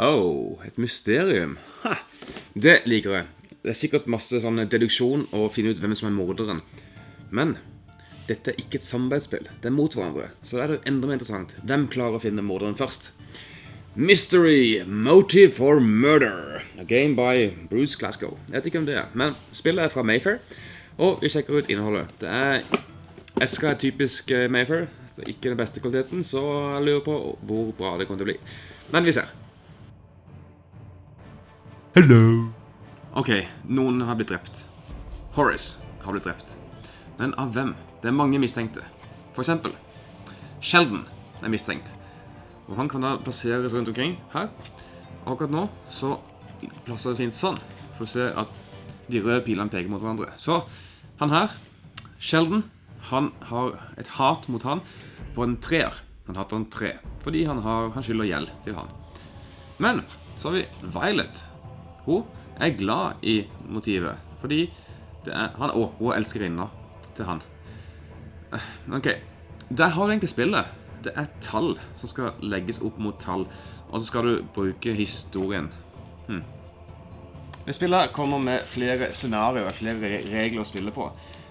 Oh, et mysterium. Ha, det liker jeg. Det er sikkert masse sånn deduksjon og finne ut hvem som er morderen. Men dette er ikke et samarbeidsspill. Det er mot hverandre. Så da er det jo enda mer interessant. Hvem klarer å finne morderen først? Mystery Motive for Murder. A game by Bruce Glasgow. Jeg vet ikke om det er, men spillet er fra Mayfair. Og vi sjekker ut innholdet. Det er Eska er typisk eh, Mayfair. Det er ikke den beste kvaliteten, så jeg lurer på hvor bra det kommer til å bli. Men vi ser. Hello. Ok, noen har blitt drept. Horace har blitt drept. Men av hvem? Det er mange mistenkte. For eksempel Sheldon er mistenkt. Og han kan da plasseres rundt omkring her. Akkurat nå så plasser det fint sånn. For å se at de røde pilene peker mot hverandre. Så han her, Sheldon, han har et hat mot han på en treer. Han hater en tre. Fordi han, har, han skylder gjeld til han. Men så har vi Violet. Hun er glad i motivet. Fordi er han, Å, hun er elskerinna til han. Eh, Ok, der har du egentlig spillet. Det er tall som skal legges opp mot tall. Og så skal du bruke historien. Hmm. Spillet kommer med flere scenarioer, flere regler å spille på.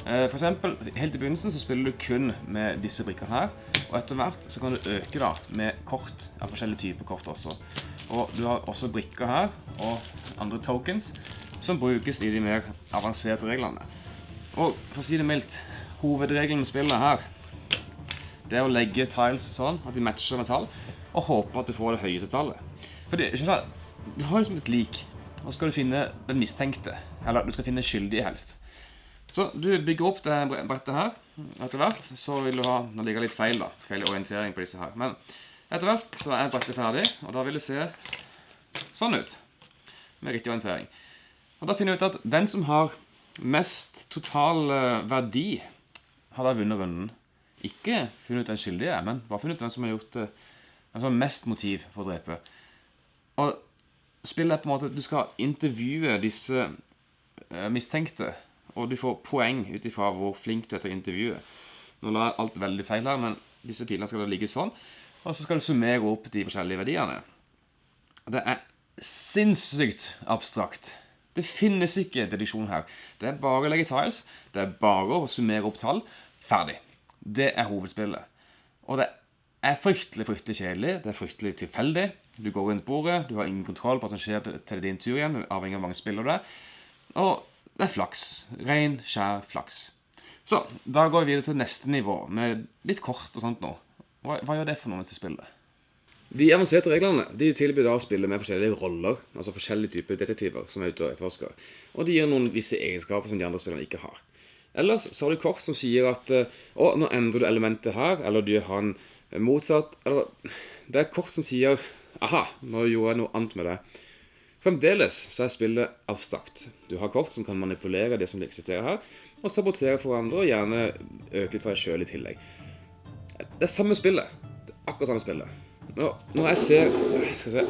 Eh, For eksempel, helt i begynnelsen så spiller du kun med disse brikkene her. Og etter hvert så kan du øke da med kort, av forskjellige typer kort også. Og du har også brikker her, og andre tokens, som brukes i de mer avanserte reglene. Og for å si det mildt, hovedregelen med spillet her, det er å legge tiles sånn at de matcher med tall, og håpe at du får det høyeste tallet. For det, du, har liksom et lik, og skal du finne den mistenkte, eller du skal finne skyldige helst. Så du bygger opp det brettet her, etter hvert, så vil du ha, nå ligger litt feil da, feil orientering på disse her, men etter hvert så er brettet ferdig, og da vil det se sånn ut, med riktig orientering. Og da finner vi ut at den som har mest total eh, verdi, har da vunnet runden. Ikke funnet ut den skyldige, men bare funnet ut hvem som har gjort eh, hvem som har mest motiv for å drepe. Og spillet er på en måte at du skal intervjue disse eh, mistenkte, og du får poeng ut ifra hvor flink du er til å intervjue. Nå la jeg alt veldig feil her, men disse pilene skal da ligge sånn, og så skal du summere opp de forskjellige verdiene. Det er sinnssykt abstrakt. Det finnes ikke deduksjon her. Det er bare å legge tiles, det er bare å summere opp tall. Ferdig. Det er hovedspillet. Og det er fryktelig, fryktelig kjedelig. Det er fryktelig tilfeldig. Du går rundt bordet, du har ingen kontroll på hva som skjer til din tur igjen, avhengig av hvor mange spiller du er. Og det er flaks. Ren, skjær flaks. Så, da går vi videre til neste nivå, med litt kort og sånt nå. Hva, hva gjør det for noe til spillet? De avanserte reglene de tilbyr da å spille med forskjellige roller, altså forskjellige typer detektiver som er ute og etterforsker. Og de gir noen visse egenskaper som de andre spillerne ikke har. Ellers så har du kort som sier at eh, å, nå endrer du elementet her, eller du gjør han motsatt. Eller det er kort som sier aha, nå gjorde jeg noe annet med det. Fremdeles så er spillet abstrakt. Du har kort som kan manipulere det som eksisterer her, og sabotere for andre, og gjerne øke litt for deg sjøl i tillegg. Det er samme spillet. Det er akkurat samme spillet. Når, når jeg ser Skal vi se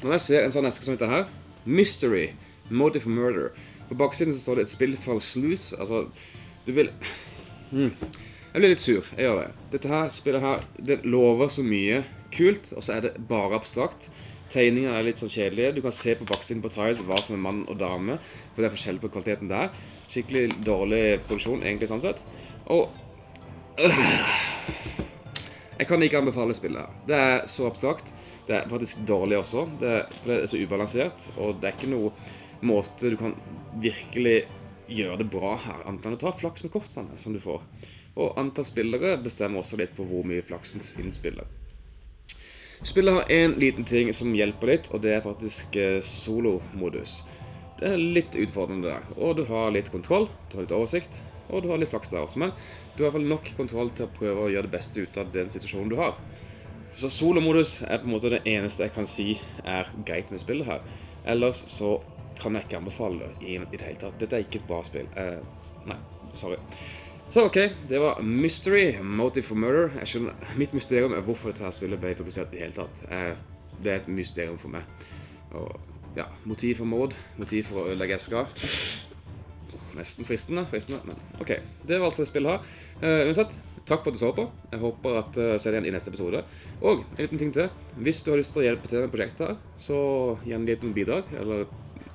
Når jeg ser en sånn eske som dette her Mystery. Motive for Murder. På baksiden så står det et spill for Sluice. Altså, du vil hmm. Jeg blir litt sur. Jeg gjør det. Dette her spillet her, det lover så mye kult, og så er det bare abstrakt. Tegningene er litt sånn kjedelige. Du kan se på baksiden på tiles hva som er mann og dame, for det er forskjell på kvaliteten der. Skikkelig dårlig produksjon, egentlig, sånn sett. Og jeg kan ikke anbefale spillet her. Det er så abstrakt. Det er faktisk dårlig også. Det er, for det er så ubalansert, og det er ikke noe måte du kan virkelig gjøre det bra her, annet enn å ta flaks med kortene som du får. Og antall spillere bestemmer også litt på hvor mye flaksen innspiller. Spillet har en liten ting som hjelper litt, og det er faktisk solo-modus. Det er litt utfordrende der, og du har litt kontroll, du har litt oversikt, og du har litt flaks der også, men du har i hvert fall nok kontroll til å prøve å gjøre det beste ut av den situasjonen du har. Så solomodus er på en måte det eneste jeg kan si er greit med spillet her. Ellers så kan jeg ikke anbefale det i, i det hele tatt. Dette er ikke et bra spill. Eh, nei, sorry. Så ok, det var Mystery, Motive for Murder. Skjønner, mitt mysterium er hvorfor dette spillet ble publisert i hele tatt. Eh, det er et mysterium for meg. Og ja, motiv for mord, motiv for å ødelegge esker. Nesten fristende, fristende, men ok. Det var altså det spillet her. Uh, eh, uansett, takk for at du så på. Jeg håper at eh, du uh, ser deg igjen i neste episode. Og en liten ting til. Hvis du har lyst til å hjelpe til med prosjektet her, så gi en liten bidrag, eller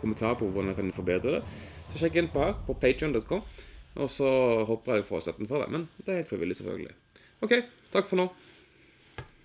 kommentar på hvordan jeg kan forbedre det. Så sjekk inn på her, på patreon.com. Og så hopper jeg jo fra støtten for det. Men det er helt frivillig, selvfølgelig. OK. Takk for nå.